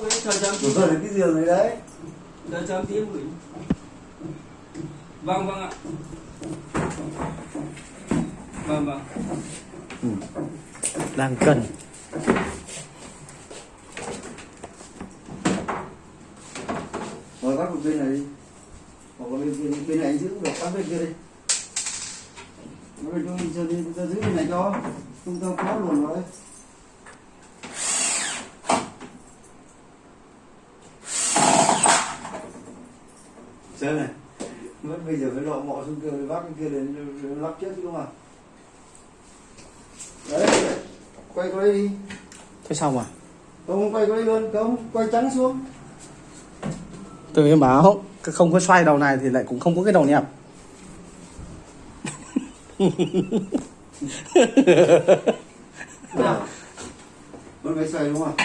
Ui, chờ chấm Rồi rồi đến cái giường này đấy? Chờ chấm tí gửi. Vâng vâng ạ. Vâng vâng. Đang cần. Rồi bắt một bên này đi. Hoặc là bên, bên, bên này anh giữ được, bắt bên kia đi. Bên kia cho đi, ta giữ bên này cho. Không ta khó luồn vào đấy Sơn này. Mất bây giờ phải lộ mọ xuống kia, bắt cái kia lên lắp trước chứ đúng không Đấy, đấy. quay qua đây đi. Thế xong à Không quay qua đây luôn, không, quay trắng xuống. Từ em bảo không có xoay đầu này thì lại cũng không có cái đầu nẹp Vẫn phải xoay đúng không?